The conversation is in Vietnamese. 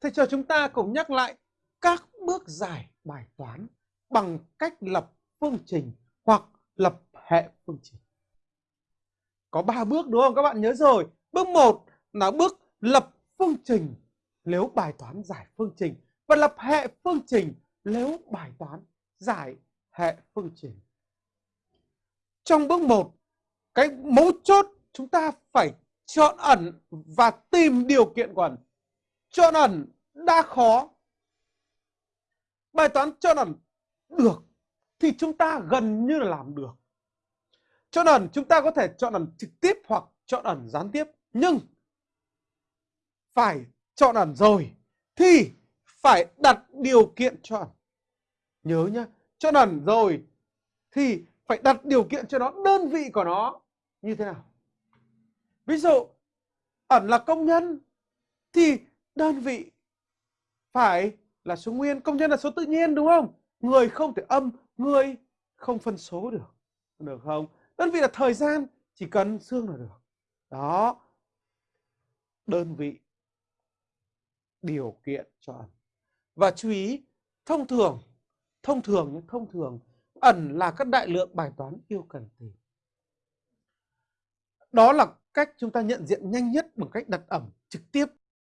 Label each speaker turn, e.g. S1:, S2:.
S1: thầy cho chúng ta cùng nhắc lại các bước giải bài toán bằng cách lập phương trình hoặc lập hệ phương trình. Có 3 bước đúng không? Các bạn nhớ rồi. Bước 1 là bước lập phương trình nếu bài toán giải phương trình và lập hệ phương trình nếu bài toán giải hệ phương trình. Trong bước 1, cái mấu chốt chúng ta phải chọn ẩn và tìm điều kiện của ẩn. Chọn ẩn đã khó. Bài toán chọn ẩn được thì chúng ta gần như là làm được. Chọn ẩn chúng ta có thể chọn ẩn trực tiếp hoặc chọn ẩn gián tiếp. Nhưng phải chọn ẩn rồi thì phải đặt điều kiện chọn. Nhớ nhá, chọn ẩn rồi thì phải đặt điều kiện cho nó đơn vị của nó như thế nào. Ví dụ ẩn là công nhân thì đơn vị phải là số nguyên, công nhân là số tự nhiên đúng không? Người không thể âm, người không phân số được. Được không? Đơn vị là thời gian, chỉ cần xương là được. Đó. Đơn vị điều kiện cho ẩn. Và chú ý, thông thường, thông thường, thông thường, ẩn là các đại lượng bài toán yêu cần tìm. Đó là cách chúng ta nhận diện nhanh nhất bằng cách đặt ẩm trực tiếp